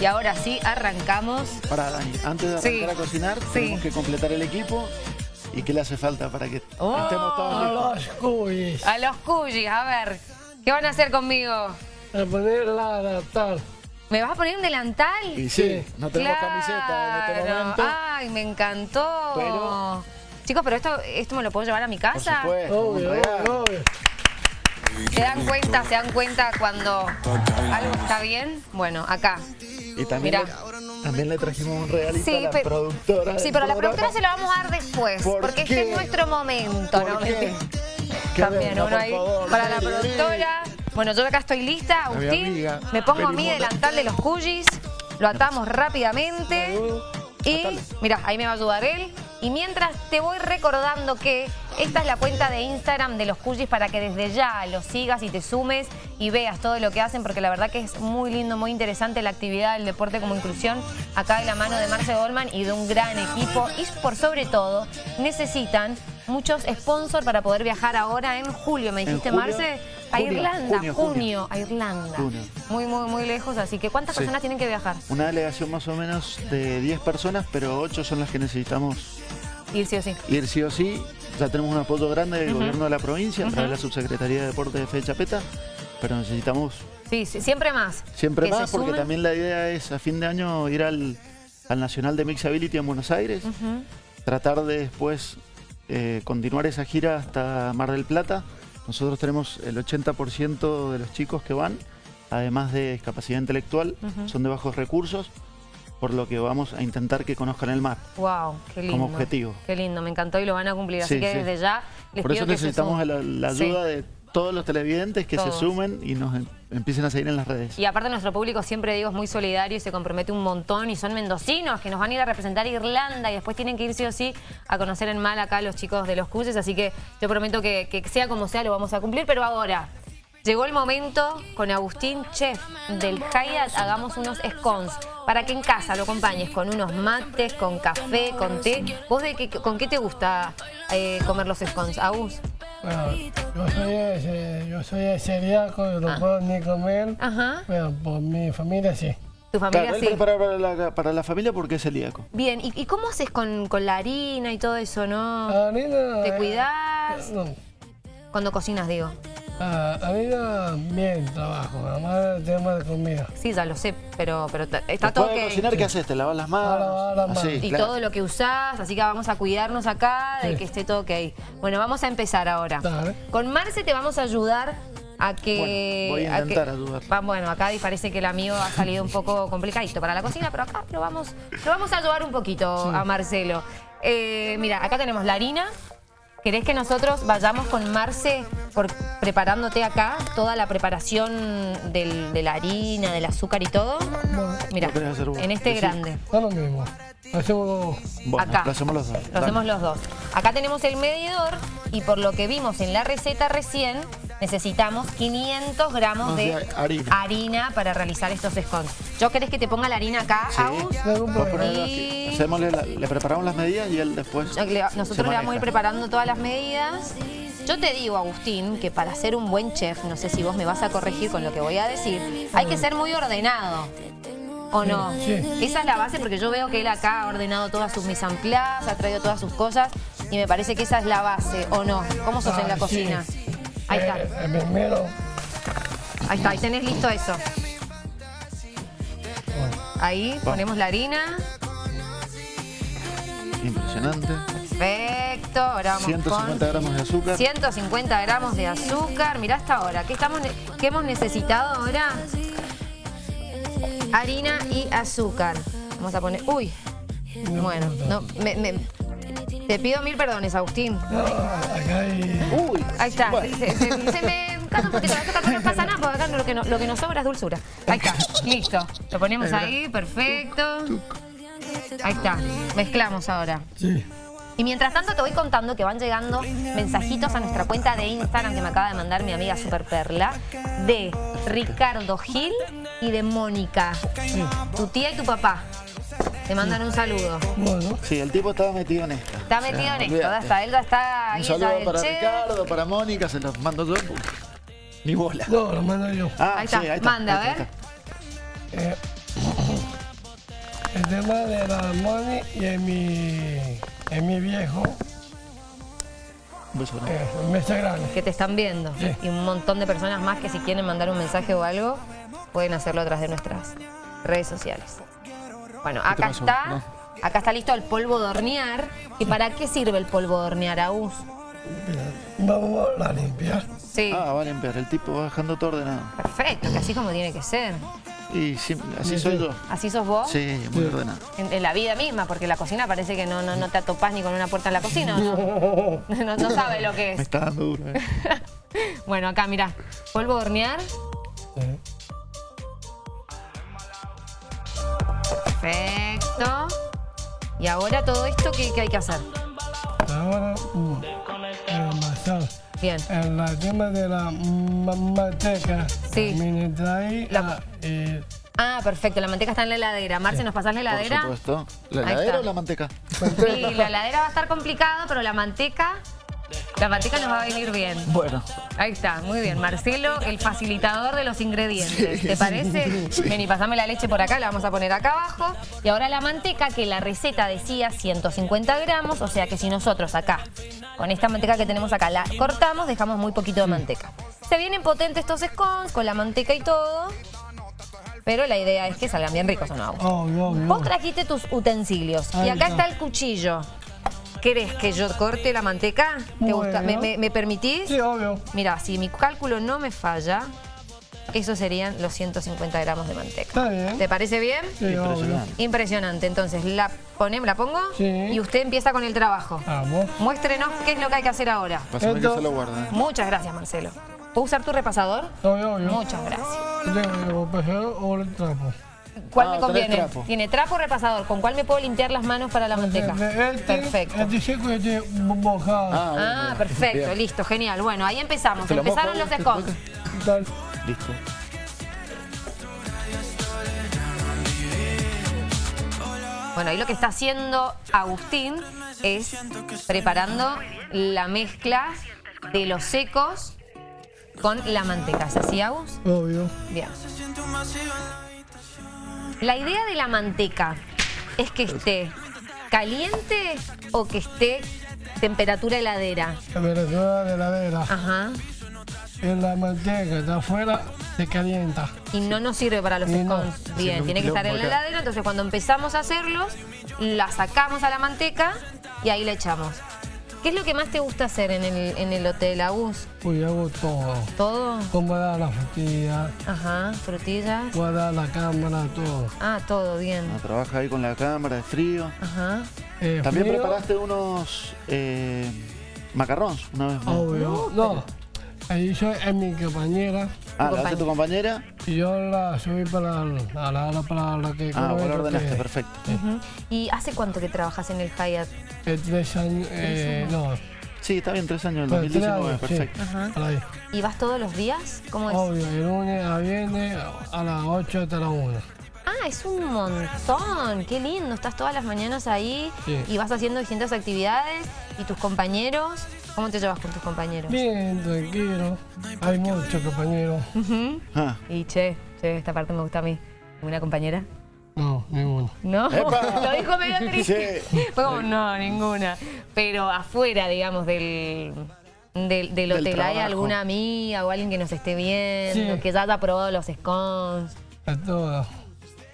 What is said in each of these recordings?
Y ahora sí, arrancamos. Para Dani, antes de arrancar a cocinar, tenemos que completar el equipo. ¿Y qué le hace falta para que oh, estemos todos A los cuyis. A los cuyis, a ver. ¿Qué van a hacer conmigo? A poner la delantal. ¿Me vas a poner un delantal? Y sí, no tenemos camiseta en este momento. Ay, me encantó. Chicos, pero esto, esto me lo puedo llevar a mi casa. Por supuesto, obvio, obvio, obvio. ¿Se dan cuenta, se dan cuenta cuando algo está bien? Bueno, acá. Y también, le, también le trajimos un regalito a la productora. Sí, pero a la productora se lo vamos a dar después. porque este es nuestro momento, ¿no? Qué? También, uno ahí para la productora. Bueno, yo acá estoy lista, Agustín. Me pongo a mi delantal de los cuyis. Lo atamos rápidamente. Y, mira, ahí me va a ayudar él. Y mientras te voy recordando que esta es la cuenta de Instagram de los Cuyis para que desde ya los sigas y te sumes y veas todo lo que hacen porque la verdad que es muy lindo, muy interesante la actividad del deporte como inclusión acá de la mano de Marce Goldman y de un gran equipo y por sobre todo necesitan muchos sponsors para poder viajar ahora en julio, me dijiste Marce, a Irlanda, junio, a Irlanda. Muy, muy, muy lejos, así que ¿cuántas personas tienen que viajar? Una delegación más o menos de 10 personas, pero 8 son las que necesitamos Ir sí o sí. Ir sí o sí. Ya tenemos un apoyo grande del gobierno de la provincia a través de la Subsecretaría de Deportes de Fe Chapeta, pero necesitamos... Sí, sí siempre más. Siempre más, porque también la idea es a fin de año ir al, Nacional de Mixability en Buenos Aires, tratar de después eh, continuar esa gira hasta Mar del Plata. Nosotros tenemos el 80% de los chicos que van, además de discapacidad intelectual, son de bajos recursos por lo que vamos a intentar que conozcan el mar. Wow, qué lindo. Como objetivo. Qué lindo, me encantó y lo van a cumplir. Así que desde ya les Por eso necesitamos la, ayuda de todos los televidentes que se sumen y nos em, empiecen a seguir en las redes. Y aparte nuestro público siempre digo es muy solidario y se compromete un montón y son mendocinos que nos van a ir a representar Irlanda y después tienen que ir sí o sí a conocer en mal acá los chicos de los Cuyes, así que yo prometo que, que sea como sea lo vamos a cumplir, pero ahora Llegó el momento con Agustín, chef del Hyatt, hagamos unos scones para que en casa lo acompañes con unos mates, con café, con té. ¿Vos de qué, con qué te gusta eh, comer los scones, Agus? Bueno, yo soy, yo soy celíaco, no ah. puedo ni comer, Ajá. pero por mi familia sí. ¿Tu familia sí? Para, para, la, para la familia porque es celíaco. Bien, ¿y, cómo haces con, con, la harina y todo eso, no? La harina... ¿Te cuidás? No. Cuando cocinas, digo. Ah, a mí no bien trabajo, nada más el tema de comida. Sí, ya lo sé, pero, pero está todo que... cocinar qué haces? ¿Te lavas las manos? y todo lo que usás, así que vamos a cuidarnos acá de que esté todo ok. Bueno, vamos a empezar ahora. Con Marce te vamos a ayudar a que... voy a intentar ayudar. bueno, acá parece que el amigo ha salido un poco complicadito para la cocina, pero acá lo vamos, lo vamos a ayudar un poquito a Marcelo. Eh, mira, acá tenemos la harina, ¿Querés que nosotros vayamos con Marce por, preparándote acá toda la preparación de la harina, del azúcar y todo? Mira, en este grande. No lo mismo. Hacemos Acá. Lo hacemos los dos. Lo hacemos los dos. Acá tenemos el medidor y por lo que vimos en la receta recién, necesitamos 500 gramos de harina. para realizar estos scones. ¿Yo querés que te ponga la harina acá, sí. le, preparamos las medidas y él después Nosotros le vamos a ir preparando todas las medidas. Yo te digo, Agustín, que para ser un buen chef, no sé si vos me vas a corregir con lo que voy a decir, hay que ser muy ordenado. ¿O no? Esa es la base porque yo veo que él acá ha ordenado todas sus mise ha traído todas sus cosas y me parece que esa es la base, ¿o no? ¿Cómo sos en la cocina? Ahí está. Eh, el primero. Ahí está, ahí tenés listo eso. Ahí ponemos la harina. Impresionante. Perfecto. Ahora vamos 150 gramos de azúcar. 150 gramos de azúcar. Mirá hasta ahora. ¿Qué, estamos, ¿Qué hemos necesitado ahora? Harina y azúcar. Vamos a poner... Uy. Bueno, no, me, te pido mil perdones, Agustín. No, acá hay... Uy. Ahí está. Se, me casa un poquito la azúcar, no pasa nada, porque acá lo que, lo que nos sobra es dulzura. Ahí está. Listo. Lo ponemos ahí, perfecto. Ahí está. Mezclamos ahora. Sí. Y mientras tanto te voy contando que van llegando mensajitos a nuestra cuenta de Instagram que me acaba de mandar mi amiga Super Perla de Ricardo Gil y de Mónica, tu tía y tu papá. Te mandan un saludo. Bueno. Sí, el tipo estaba metido en esto. Está metido en esto, hasta él está ahí. Un saludo para Ricardo, para Mónica, se los mando yo. Ni bola. No, lo mando yo. Ah, ahí, está. ahí está. Manda, a ver. El tema de la Moni y en mi, en mi viejo. Eh, grande. Que te están viendo. Y un montón de personas más que si quieren mandar un mensaje o algo, pueden hacerlo a través de nuestras redes sociales. Bueno, acá está. Acá está listo el polvo de hornear. ¿Y para qué sirve el polvo de hornear, Agus? Vamos a limpiar. Sí. Ah, va a limpiar. El tipo va dejando todo ordenado. Perfecto, que así como tiene que ser. Y así soy yo. ¿Así sos vos? Sí, muy ordenado. En, la vida misma, porque la cocina parece que no, no, no te atopás ni con una puerta en la cocina. No, no, no sabe lo que es. Me está dando duro, ¿eh? bueno, acá, mira. Polvo de hornear. Perfecto. ¿Y ahora todo esto qué, hay que hacer? Ahora, uh, Bien. En la tema de la manteca. Sí. La... Ah, perfecto. La manteca está en la heladera. Marce, ¿nos pasás la heladera? Por supuesto. ¿La heladera o la manteca? Sí, la heladera va a estar complicado, pero la manteca... La manteca nos va a venir bien. Bueno. Ahí está, muy bien. Marcelo, el facilitador de los ingredientes. ¿Te parece? Ven y pasame la leche por acá, la vamos a poner acá abajo. Y ahora la manteca, que la receta decía 150 gramos, o sea que si nosotros acá, con esta manteca que tenemos acá, la cortamos, dejamos muy poquito de manteca. Se vienen potentes estos scones con la manteca y todo. Pero la idea es que salgan bien ricos, ¿o no? Vos trajiste tus utensilios. y acá está el cuchillo. ¿Querés que yo corte la manteca? ¿Te gusta? ¿Me, permitís? Sí, obvio. Mira, si mi cálculo no me falla, esos serían los 150 gramos de manteca. Está bien. ¿Te parece bien? Sí, Impresionante. Impresionante. Entonces, la, ponemos, ¿la pongo? Sí. Y usted empieza con el trabajo. Vamos. Muéstrenos qué es lo que hay que hacer ahora. Pásame que se lo guarda. Muchas gracias, Marcelo. ¿Puedo usar tu repasador? Obvio, obvio. Muchas gracias. ¿El repasador o el trapo? ¿Cuál me ah, conviene? Tiene trapo o repasador. ¿Con cuál me puedo limpiar las manos para la manteca? perfecto. Este seco y este mojado. Ah, ah perfecto, listo, genial. Bueno, ahí empezamos. Empezaron los scones. Listo. Bueno, ahí lo que está haciendo Agustín es preparando la mezcla de los secos con la manteca. ¿Es así, Agus? Obvio. Bien. La idea de la manteca es que esté caliente o que esté temperatura heladera. Temperatura de heladera. Ajá. En la manteca está afuera se calienta. Y no nos sirve para los scones. Bien, tiene que estar en la heladera. Entonces cuando empezamos a hacerlos, la sacamos a la manteca y ahí le echamos. ¿Qué es lo que más te gusta hacer en el, en el hotel, Agus? Uy, hago todo. ¿Todo? Como dar las frutillas. Ajá, frutillas. dar la cámara, todo. Ah, todo, bien. Ah, trabaja ahí con la cámara de frío. Ajá. Eh, También preparaste unos eh, macarrons una vez más. Obvio. no, ahí yo es mi compañera. Ah, ¿la hace tu compañera? Y yo la subí para la, para la que... Ah, la ordenaste, perfecto. ¿Y hace cuánto que trabajas en el Hyatt? Eh, tres años, eh, no. Sí, está bien, tres años, el 2019, perfecto. ¿Y vas todos los días? ¿Cómo es? Obvio, el lunes a viernes a las 8 hasta las 1. Ah, es un montón, qué lindo, estás todas las mañanas ahí y vas haciendo distintas actividades y tus compañeros, ¿cómo te llevas con tus compañeros? Bien, tranquilo, hay muchos compañeros. Ah. Y che, che, esta parte me gusta a mí. ¿Una compañera? No, ninguna. ¿No? Lo dijo medio triste. Fue como, no, ninguna. Pero afuera, digamos, del, del, hotel, ¿hay alguna amiga o alguien que nos esté viendo, que ya haya probado los scones? A todos.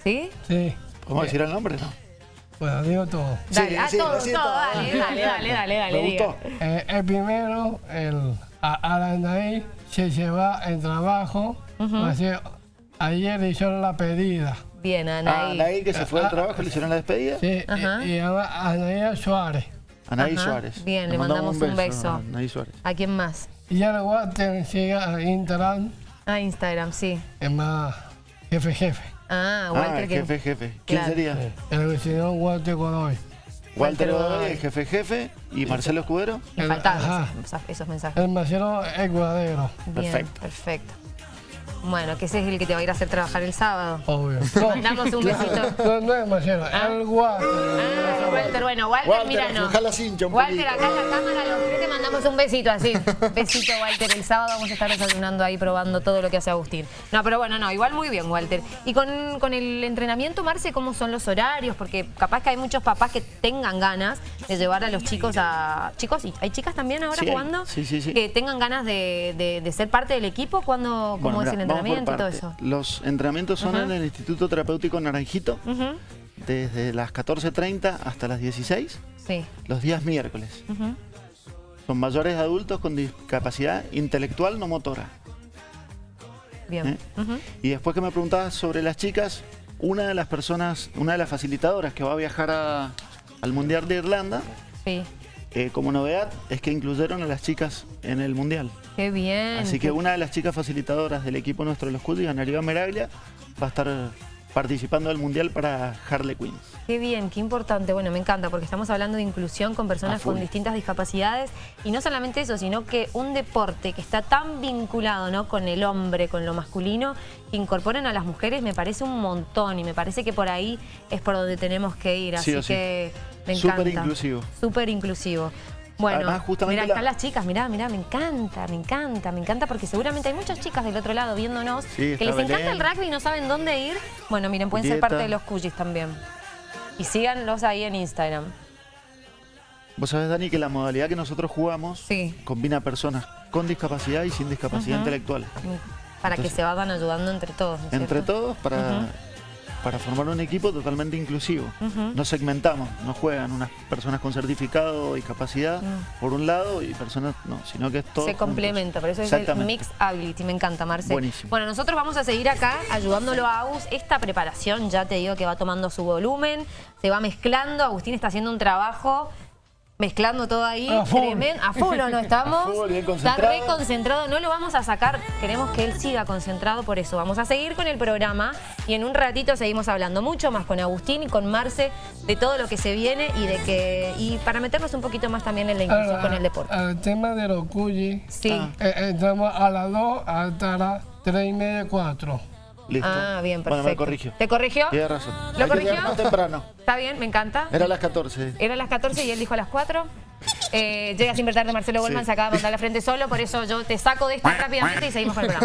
¿Sí? Sí. ¿Cómo decir el nombre, no? Bueno, digo todo. Dale, a todo, todo, dale, dale, dale, dale, dale. gustó? Eh, el primero, el Arandaí, se lleva el trabajo. ayer hicieron la pedida. Bien, Anaí. Ah, Anaí, que se fue al trabajo, le hicieron la despedida. Sí, Ajá. y, y Anaí Suárez. Anaí Suárez. Bien, le, mandamos, un beso. A Anaí Suárez. ¿A quién más? Y luego te sigue a Instagram. A Instagram, sí. Es más, jefe, jefe. Ah, Walter. Ah, jefe, jefe. ¿Quién sería? El vecino Walter Godoy. Walter Godoy, el jefe, jefe. ¿Y Marcelo Escudero? Me faltaban esos mensajes. El Marcelo Escudero. Bien, perfecto. perfecto. Bueno, que ese es el que te va a ir a hacer trabajar el sábado. Obvio. Mandamos un besito. No, no es Marcelo, Ah. el Walter. Ah, Walter, bueno, Walter, Walter, mira, no. Walter, acá en la cámara, los tres te mandamos un besito así. Besito, Walter. El sábado vamos a estar desayunando ahí, probando todo lo que hace Agustín. No, pero bueno, no, igual muy bien, Walter. Y con, con el entrenamiento, Marce, ¿cómo son los horarios? Porque capaz que hay muchos papás que tengan ganas de llevar a los chicos a... Chicos, ¿y hay chicas también ahora Sí, jugando? Sí, sí, sí. Que tengan ganas de, de- de ser parte del equipo. ¿Cuándo, ¿Cómo Bueno, es el entrenamiento y todo parte. eso? Los entrenamientos son en el Instituto Terapéutico Naranjito, desde las 14.30 hasta las 16, Sí. los días miércoles. Son mayores adultos con discapacidad intelectual no motora. Bien. ¿eh? Y después que me preguntabas sobre las chicas, una de las personas, una de las facilitadoras que va a viajar a- al Mundial de Irlanda, Sí. eh, como novedad, es que incluyeron a las chicas en el Mundial. Qué bien. Así que una de las chicas facilitadoras del equipo nuestro de los Cudis, Anariba Meraglia, va a estar participando del Mundial para Harley Quinn. Qué bien, qué importante. Bueno, me encanta porque estamos hablando de inclusión con personas con distintas discapacidades y no solamente eso, sino que un deporte que está tan vinculado ¿no? con el hombre, con lo masculino, que incorporen a las mujeres me parece un montón y me parece que por ahí es por donde tenemos que ir. Sí Así sí. que me encanta. Súper inclusivo. Súper inclusivo. Bueno, Además, justamente mirá, la- están las chicas, mirá, mirá, me encanta, me encanta, me encanta porque seguramente hay muchas chicas del otro lado viéndonos Sí, que les encanta el rugby y no saben dónde ir. Bueno, miren, pueden ser parte de los cuyis también. Y síganlos ahí en Instagram. Vos sabés, Dani, que la modalidad que nosotros jugamos Sí. combina personas con discapacidad y sin discapacidad Ujú. intelectual. Para que se vayan ayudando entre todos. ¿no es Entre cierto? todos para. Para formar un equipo totalmente inclusivo. Ujú. No segmentamos, no juegan unas personas con certificado o discapacidad Mm. por un lado y personas no, sino que es todo. Se complementa, por eso es el. Mix Ability, me encanta, Marce. Buenísimo. Bueno, nosotros vamos a seguir acá ayudándolo a Agus. Esta preparación ya te digo que va tomando su volumen, se va mezclando. Agustín está haciendo un trabajo mezclando todo ahí. A full. Tremen- A full, ¿o ¿no estamos? A full, bien Está re concentrado, no lo vamos a sacar. Queremos que él siga concentrado, por eso vamos a seguir con el programa y en un ratito seguimos hablando mucho más con Agustín y con Marce de todo lo que se viene y de que y para meternos un poquito más también en la inclusión con el deporte. El tema de los cuyis, Sí. Ah. eh, entramos a las 2 hasta las 3 y media, 4. Listo. Ah, bien, Bueno, perfecto. me corrigió. ¿Te corrigió? Tienes razón. ¿Lo Hay que corrigió? más temprano. Está bien, me encanta. Era a las 14. Era a las 14 y él dijo a las 4. Eh, llega sin tarde Marcelo Goldman, Sí. se acaba de mandar la frente solo, por eso yo te saco de esto rápidamente y seguimos con el programa.